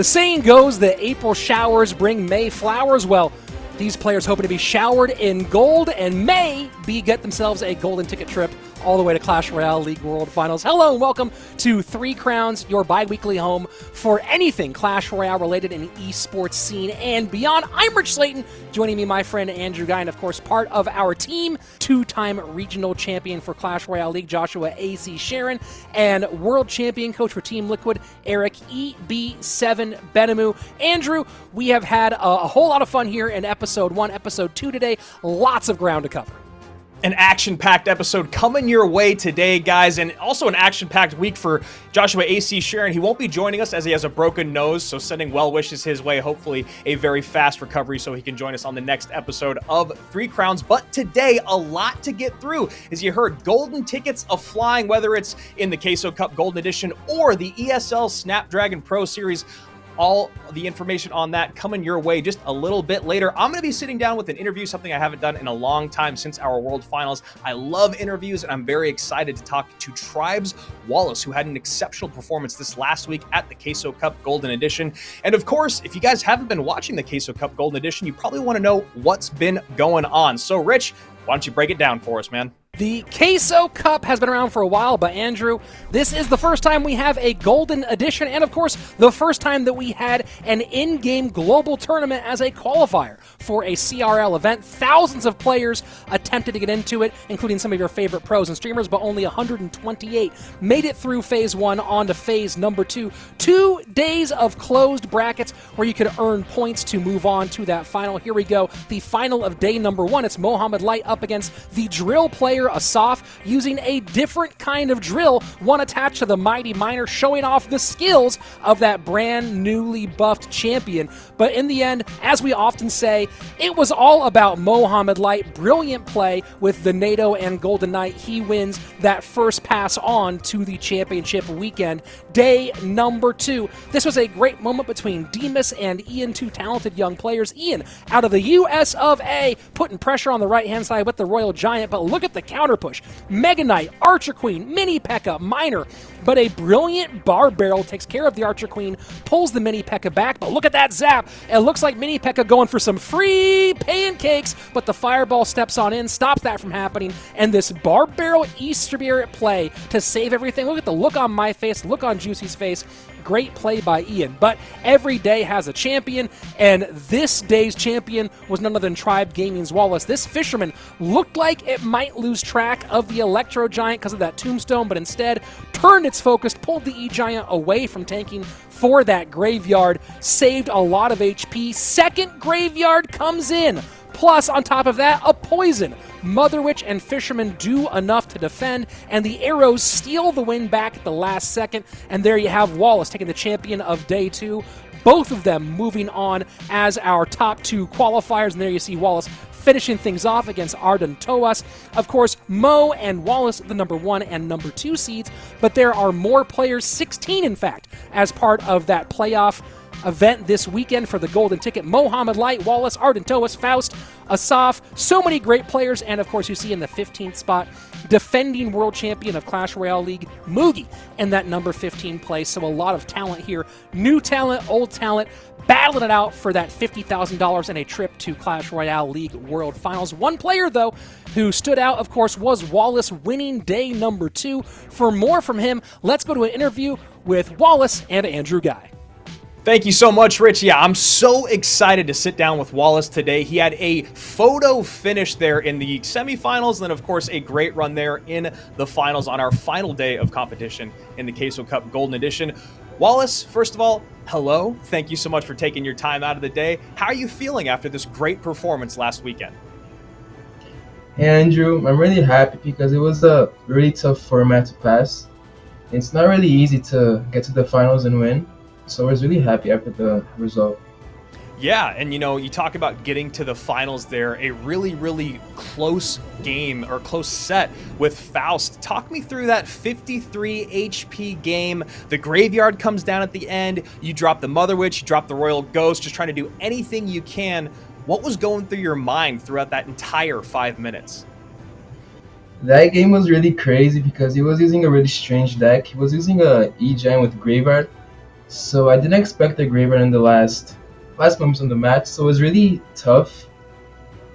The saying goes that April showers bring May flowers. Well, these players hoping to be showered in gold and may be get themselves a golden ticket trip all the way to Clash Royale League World Finals. Hello and welcome to Three Crowns, your bi-weekly home for anything Clash Royale related in the esports scene and beyond. I'm Rich Slayton, joining me my friend Andrew Guy, and of course part of our team, two-time regional champion for Clash Royale League, Joshua A.C. Sharon, and world champion coach for Team Liquid, Eric EB7 Benamou. Andrew, we have had a, a whole lot of fun here in episode one, episode two today. Lots of ground to cover an action-packed episode coming your way today, guys, and also an action-packed week for Joshua A.C. Sharon. He won't be joining us as he has a broken nose, so sending well wishes his way. Hopefully a very fast recovery so he can join us on the next episode of Three Crowns. But today, a lot to get through. As you heard, golden tickets of flying, whether it's in the Queso Cup Golden Edition or the ESL Snapdragon Pro Series all the information on that coming your way just a little bit later. I'm going to be sitting down with an interview, something I haven't done in a long time since our World Finals. I love interviews, and I'm very excited to talk to Tribes Wallace, who had an exceptional performance this last week at the Queso Cup Golden Edition. And of course, if you guys haven't been watching the Queso Cup Golden Edition, you probably want to know what's been going on. So, Rich, why don't you break it down for us, man? The Queso Cup has been around for a while, but Andrew, this is the first time we have a Golden Edition, and of course, the first time that we had an in game global tournament as a qualifier for a CRL event. Thousands of players attempted to get into it, including some of your favorite pros and streamers, but only 128 made it through phase one on to phase number two. Two days of closed brackets where you could earn points to move on to that final. Here we go. The final of day number one. It's Mohamed Light up against the drill player Asaf using a different kind of drill, one attached to the Mighty Miner, showing off the skills of that brand newly buffed champion. But in the end, as we often say, it was all about Mohamed Light. Brilliant play with the NATO and Golden Knight. He wins that first pass on to the championship weekend. Day number two. This was a great moment between Demas and Ian, two talented young players. Ian, out of the US of A, putting pressure on the right hand side with the Royal Giant, but look at the counter push. Mega Knight, Archer Queen, Mini P.E.K.K.A, Miner, but a brilliant bar barrel takes care of the Archer Queen, pulls the Mini P.E.K.K.A back, but look at that zap. It looks like Mini P.E.K.K.A going for some free pancakes, but the Fireball steps on in, stops that from happening, and this bar barrel Easter beer at play to save everything. Look at the look on my face, look on Juicy's face. Great play by Ian. But every day has a champion, and this day's champion was none other than Tribe Gaming's Wallace. This fisherman looked like it might lose track of the Electro Giant because of that tombstone, but instead turned its focus, pulled the E Giant away from tanking for that graveyard, saved a lot of HP. Second graveyard comes in. Plus, on top of that, a poison. Mother Witch and Fisherman do enough to defend, and the arrows steal the win back at the last second. And there you have Wallace taking the champion of day two. Both of them moving on as our top two qualifiers. And there you see Wallace finishing things off against Arden Toas. Of course, Mo and Wallace, the number one and number two seeds, but there are more players, 16 in fact, as part of that playoff event this weekend for the Golden Ticket. Mohamed Light, Wallace, Arden Toas, Faust, Asaf, so many great players, and of course you see in the 15th spot, defending world champion of Clash Royale League, Mugi, in that number 15 place. So a lot of talent here. New talent, old talent, battling it out for that $50,000 and a trip to Clash Royale League World Finals. One player, though, who stood out, of course, was Wallace winning day number two. For more from him, let's go to an interview with Wallace and Andrew Guy. Thank you so much, Rich. Yeah, I'm so excited to sit down with Wallace today. He had a photo finish there in the semifinals, and then, of course, a great run there in the finals on our final day of competition in the Queso Cup Golden Edition. Wallace, first of all, hello. Thank you so much for taking your time out of the day. How are you feeling after this great performance last weekend? Hey, Andrew. I'm really happy because it was a really tough format to pass. It's not really easy to get to the finals and win so I was really happy after the result. Yeah, and you know, you talk about getting to the finals there, a really, really close game or close set with Faust. Talk me through that 53 HP game. The graveyard comes down at the end. You drop the Mother Witch, you drop the Royal Ghost, just trying to do anything you can. What was going through your mind throughout that entire five minutes? That game was really crazy because he was using a really strange deck. He was using a E-Giant with Graveyard, So I didn't expect the graveyard in the last last moments of the match, so it was really tough.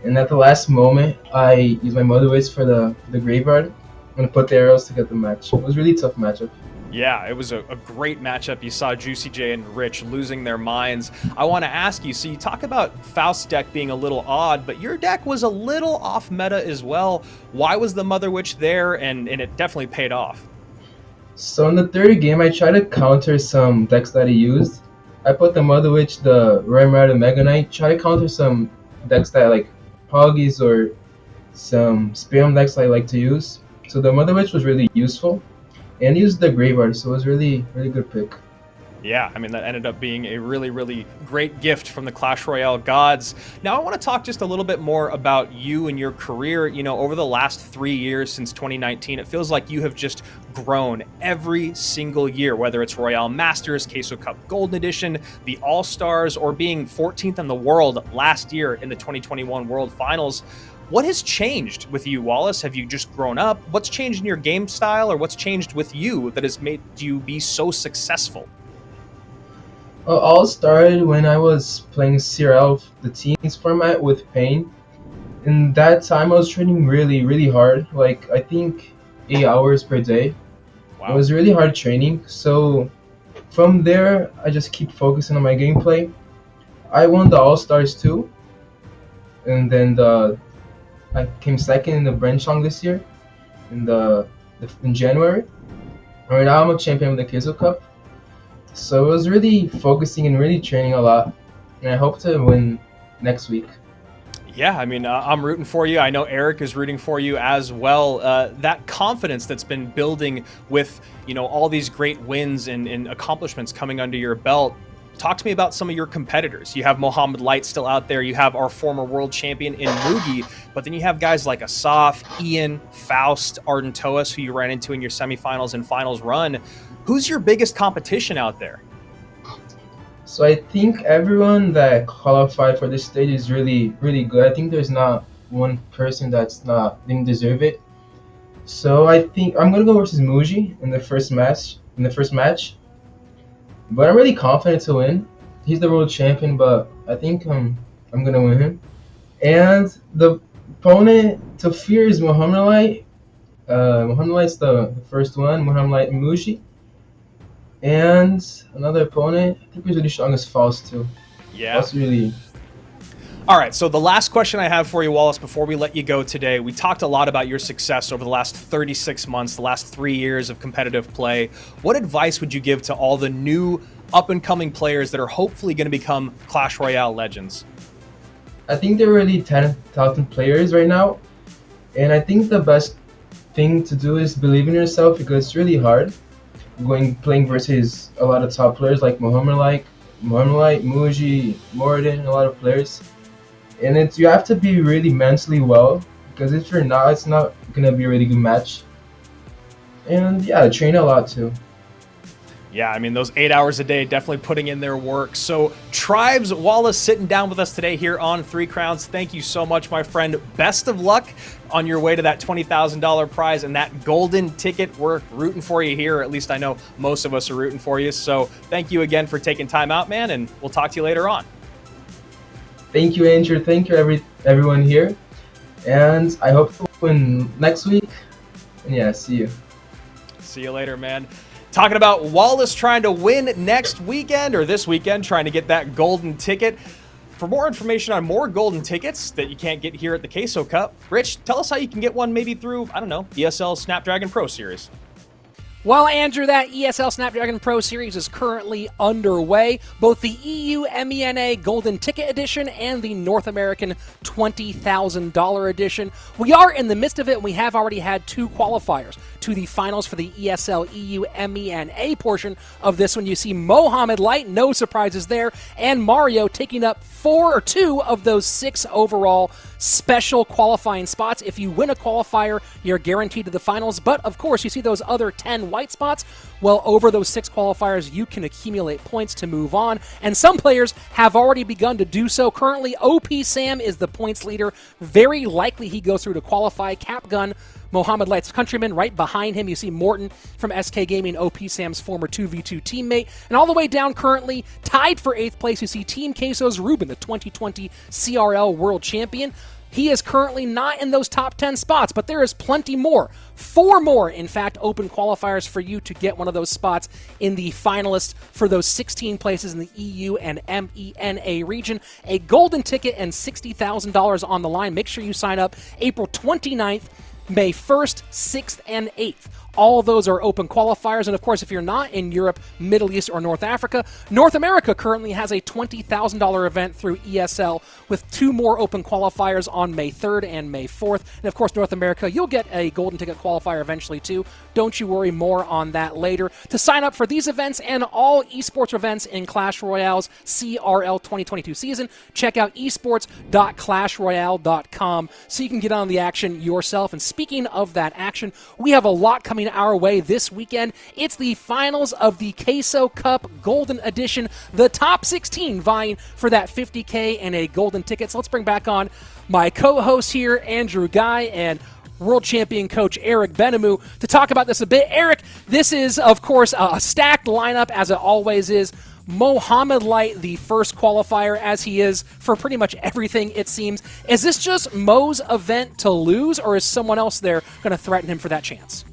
And at the last moment, I used my Mother Witch for the the graveyard. I'm put the arrows to get the match. It was a really tough matchup. Yeah, it was a, a, great matchup. You saw Juicy J and Rich losing their minds. I want to ask you so, you talk about Faust's deck being a little odd, but your deck was a little off meta as well. Why was the Mother Witch there? And, and it definitely paid off. So, in the third game, I tried to counter some decks that he used. I put the Mother Witch, the Roy Murata Mega Knight, try to counter some decks that like Poggies or some Spam decks I like to use. So, the Mother Witch was really useful and used the graveyard, so it was really really good pick. Yeah, I mean, that ended up being a really, really great gift from the Clash Royale gods. Now, I want to talk just a little bit more about you and your career. You know, over the last three years since 2019, it feels like you have just grown every single year, whether it's Royale Masters, Queso Cup Golden Edition, the All Stars, or being 14th in the world last year in the 2021 World Finals. What has changed with you, Wallace? Have you just grown up? What's changed in your game style, or what's changed with you that has made you be so successful? Well, all started when I was playing CRL, the teams format with Pain. In that time, I was training really, really hard. Like I think eight hours per day. Wow. It was really hard training. So from there, I just keep focusing on my gameplay. I won the All Stars too, and then the I came second in the Brenchong this year, in the in January. Right now I'm a champion of the Queso Cup. So I was really focusing and really training a lot, and I hope to win next week. Yeah, I mean, uh, I'm rooting for you. I know Eric is rooting for you as well. Uh, that confidence that's been building with, you know, all these great wins and, and accomplishments coming under your belt talk to me about some of your competitors. You have Mohamed Light still out there. You have our former world champion in Mugi, but then you have guys like Asaf, Ian, Faust, Arden Toas, who you ran into in your semifinals and finals run. Who's your biggest competition out there? So I think everyone that qualified for this stage is really, really good. I think there's not one person that's not didn't deserve it. So I think I'm gonna go versus Mugi in the first match. In the first match, but I'm really confident to win. He's the world champion, but I think um, I'm gonna win him. And the opponent to fear is Mohamed Light. Uh, Mohamed Light's the, the first one. Mohamed Light Mushi. And another opponent, I think he's really strong as Faust too. Yeah. That's really all right, so the last question I have for you, Wallace, before we let you go today, we talked a lot about your success over the last 36 months, the last three years of competitive play. What advice would you give to all the new up and coming players that are hopefully going to become Clash Royale legends? I think there are really talented players right now, and I think the best thing to do is believe in yourself because it's really hard going playing versus a lot of top players like Mohamed like Mohamed Light, Mugi, Morden, a lot of players and it's you have to be really mentally well because if you're not, it's not gonna be a really good match. And yeah, train a lot too. Yeah, I mean, those eight hours a day definitely putting in their work. So, Tribes Wallace sitting down with us today here on Three Crowns. Thank you so much, my friend. Best of luck on your way to that $20,000 prize and that golden ticket. We're rooting for you here. At least I know most of us are rooting for you. So, thank you again for taking time out, man, and we'll talk to you later on. Thank you, Andrew. Thank you, every everyone here. And I hope to win next week. And yeah, see you. See you later, man. Talking about Wallace trying to win next weekend or this weekend, trying to get that golden ticket. For more information on more golden tickets that you can't get here at the Queso Cup, Rich, tell us how you can get one maybe through, I don't know, ESL Snapdragon Pro Series. Well, Andrew, that ESL Snapdragon Pro Series is currently underway. Both the EU MENA Golden Ticket Edition and the North American $20,000 edition. We are in the midst of it, and we have already had two qualifiers to the finals for the ESL EU MENA portion of this one. You see Mohamed Light, no surprises there, and Mario taking up four or two of those six overall special qualifying spots. If you win a qualifier, you're guaranteed to the finals. But of course, you see those other 10 white spots, well, over those six qualifiers, you can accumulate points to move on, and some players have already begun to do so. Currently, OP Sam is the points leader. Very likely he goes through to qualify. Capgun Mohamed Light's countryman. Right behind him, you see Morton from SK Gaming, OP Sam's former 2v2 teammate. And all the way down currently, tied for eighth place, you see Team Queso's Ruben, the 2020 CRL World Champion. He is currently not in those top 10 spots, but there is plenty more. Four more, in fact, open qualifiers for you to get one of those spots in the finalists for those 16 places in the EU and MENA region. A golden ticket and $60,000 on the line. Make sure you sign up April 29th May 1st, 6th, and 8th. All those are open qualifiers. And of course, if you're not in Europe, Middle East, or North Africa, North America currently has a $20,000 event through ESL with two more open qualifiers on May 3rd and May 4th. And of course, North America, you'll get a golden ticket qualifier eventually too. Don't you worry, more on that later. To sign up for these events and all esports events in Clash Royale's CRL 2022 season, check out esports.clashroyale.com so you can get on the action yourself. And speaking of that action, we have a lot coming coming our way this weekend. It's the finals of the Queso Cup Golden Edition, the top 16 vying for that 50K and a golden ticket. So let's bring back on my co host here, Andrew Guy, and world champion coach Eric Benamou to talk about this a bit. Eric, this is, of course, a stacked lineup as it always is. Mohamed Light, the first qualifier, as he is for pretty much everything, it seems. Is this just Mo's event to lose, or is someone else there going to threaten him for that chance?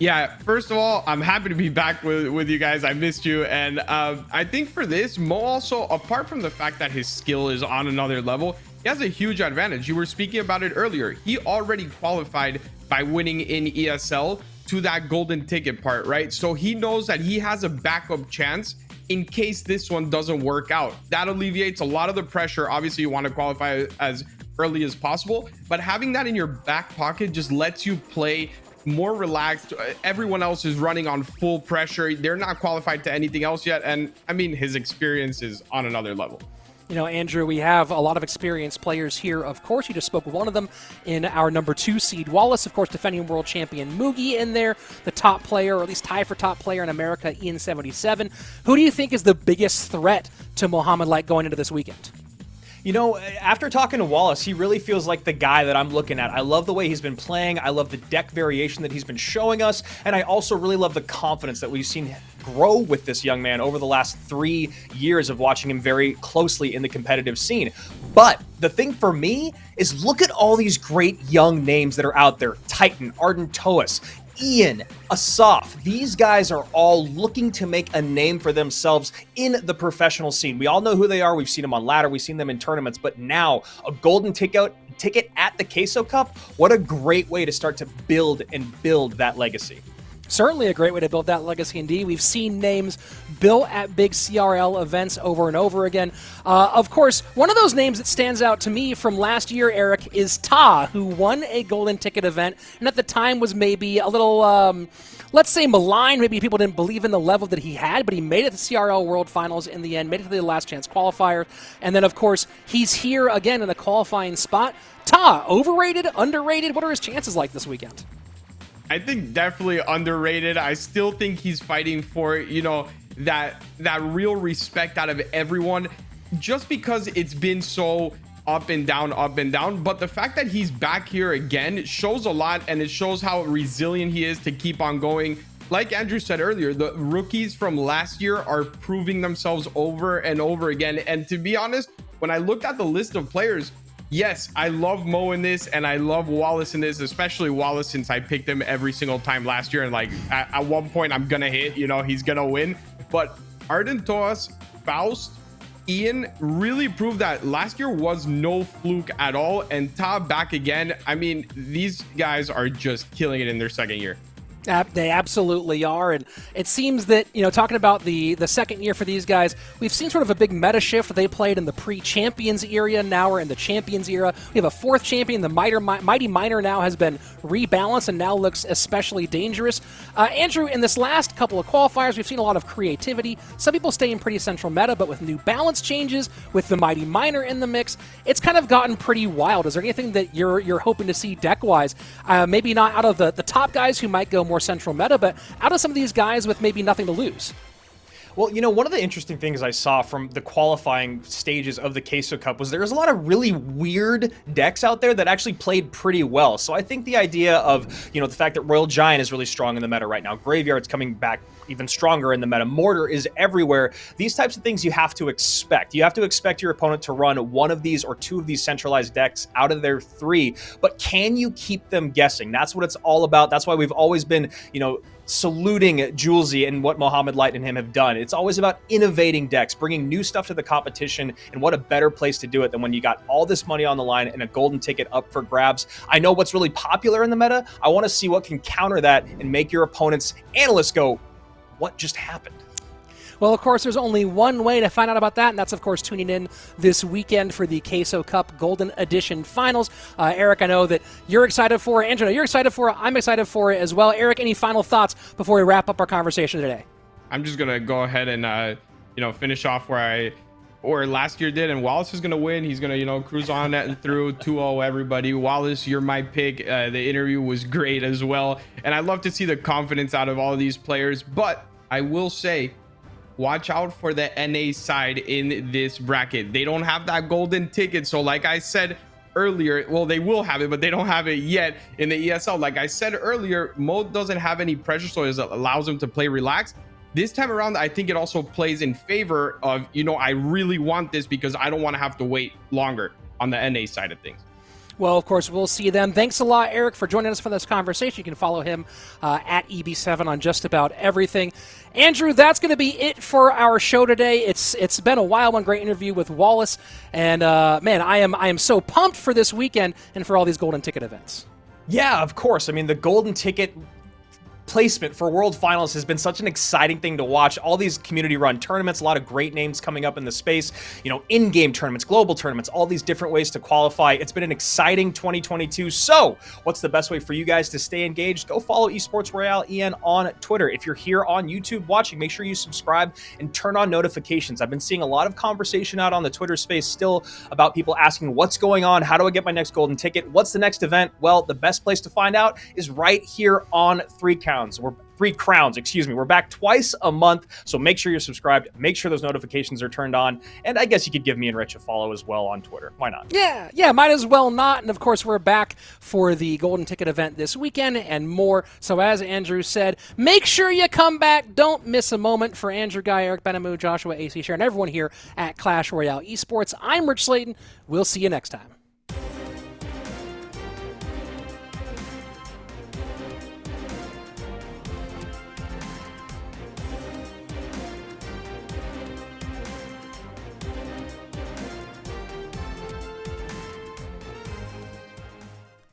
Yeah, first of all, I'm happy to be back with, with you guys. I missed you. And uh, I think for this, Mo also, apart from the fact that his skill is on another level, he has a huge advantage. You were speaking about it earlier. He already qualified by winning in ESL to that golden ticket part, right? So he knows that he has a backup chance in case this one doesn't work out. That alleviates a lot of the pressure. Obviously, you want to qualify as early as possible, but having that in your back pocket just lets you play more relaxed. Everyone else is running on full pressure. They're not qualified to anything else yet. And I mean, his experience is on another level. You know, Andrew, we have a lot of experienced players here. Of course, you just spoke with one of them in our number two seed, Wallace. Of course, defending world champion Mugi in there, the top player, or at least tie for top player in America, Ian 77. Who do you think is the biggest threat to Mohamed Light going into this weekend? You know, after talking to Wallace, he really feels like the guy that I'm looking at. I love the way he's been playing. I love the deck variation that he's been showing us. And I also really love the confidence that we've seen grow with this young man over the last three years of watching him very closely in the competitive scene. But the thing for me is look at all these great young names that are out there. Titan, Arden Toas, Ian, Asaf, these guys are all looking to make a name for themselves in the professional scene. We all know who they are. We've seen them on ladder, we've seen them in tournaments, but now a golden ticket ticket at the Queso Cup, what a great way to start to build and build that legacy certainly a great way to build that legacy indeed. We've seen names built at big CRL events over and over again. Uh, of course, one of those names that stands out to me from last year, Eric, is Ta, who won a golden ticket event, and at the time was maybe a little. Um, let's say maligned. Maybe people didn't believe in the level that he had, but he made it to CRL World Finals in the end, made it to the last chance qualifier. And then, of course, he's here again in a qualifying spot. Ta, overrated, underrated? What are his chances like this weekend? I think definitely underrated. I still think he's fighting for, you know, that that real respect out of everyone just because it's been so up and down, up and down. But the fact that he's back here again shows a lot and it shows how resilient he is to keep on going. Like Andrew said earlier, the rookies from last year are proving themselves over and over again. And to be honest, when I looked at the list of players, yes, I love Mo in this and I love Wallace in this, especially Wallace since I picked him every single time last year. And like at, at one point, I'm gonna hit, you know, he's gonna win. But Arden Toas, Faust, Ian really proved that last year was no fluke at all. And Ta back again. I mean, these guys are just killing it in their second year. They absolutely are, and it seems that you know talking about the the second year for these guys, we've seen sort of a big meta shift. They played in the pre-champions era, now we're in the champions era. We have a fourth champion. The Mighty, Mighty Miner now has been rebalanced and now looks especially dangerous. Uh, Andrew, in this last couple of qualifiers, we've seen a lot of creativity. Some people stay in pretty central meta, but with new balance changes, with the Mighty Miner in the mix, it's kind of gotten pretty wild. Is there anything that you're you're hoping to see deck wise? Uh, maybe not out of the the top guys who might go more central meta, but out of some of these guys with maybe nothing to lose. Well, you know, one of the interesting things I saw from the qualifying stages of the Queso Cup was there was a lot of really weird decks out there that actually played pretty well. So I think the idea of, you know, the fact that Royal Giant is really strong in the meta right now, Graveyard's coming back even stronger in the meta, Mortar is everywhere. These types of things you have to expect. You have to expect your opponent to run one of these or two of these centralized decks out of their three, but can you keep them guessing? That's what it's all about. That's why we've always been, you know, saluting Julesy and what Mohamed Light and him have done. It's always about innovating decks, bringing new stuff to the competition, and what a better place to do it than when you got all this money on the line and a golden ticket up for grabs. I know what's really popular in the meta. I want to see what can counter that and make your opponent's analysts go, what just happened? Well, of course, there's only one way to find out about that, and that's, of course, tuning in this weekend for the Queso Cup Golden Edition Finals. Uh, Eric, I know that you're excited for it. Andrew, you're excited for it. I'm excited for it as well. Eric, any final thoughts before we wrap up our conversation today? I'm just gonna go ahead and uh, you know finish off where I or last year did, and Wallace is gonna win. He's gonna you know cruise on that through 2-0 everybody. Wallace, you're my pick. Uh, the interview was great as well, and I love to see the confidence out of all these players. But I will say watch out for the NA side in this bracket. They don't have that golden ticket. So like I said earlier, well, they will have it, but they don't have it yet in the ESL. Like I said earlier, Mode doesn't have any pressure, so it allows them to play relaxed. This time around, I think it also plays in favor of, you know, I really want this because I don't want to have to wait longer on the NA side of things. Well, of course, we'll see them. Thanks a lot, Eric, for joining us for this conversation. You can follow him uh, at EB7 on just about everything. Andrew, that's going to be it for our show today. It's it's been a while, one great interview with Wallace, and uh, man, I am I am so pumped for this weekend and for all these golden ticket events. Yeah, of course. I mean, the golden ticket placement for World Finals has been such an exciting thing to watch. All these community-run tournaments, a lot of great names coming up in the space. You know, in-game tournaments, global tournaments, all these different ways to qualify. It's been an exciting 2022. So, what's the best way for you guys to stay engaged? Go follow Esports Royale EN on Twitter. If you're here on YouTube watching, make sure you subscribe and turn on notifications. I've been seeing a lot of conversation out on the Twitter space still about people asking what's going on, how do I get my next golden ticket, what's the next event? Well, the best place to find out is right here on 3 Count crowns. We're three crowns, excuse me. We're back twice a month, so make sure you're subscribed. Make sure those notifications are turned on, and I guess you could give me and Rich a follow as well on Twitter. Why not? Yeah, yeah, might as well not. And of course, we're back for the Golden Ticket event this weekend and more. So as Andrew said, make sure you come back. Don't miss a moment for Andrew Guy, Eric Benamou, Joshua AC Sharon, everyone here at Clash Royale Esports. I'm Rich Slayton. We'll see you next time.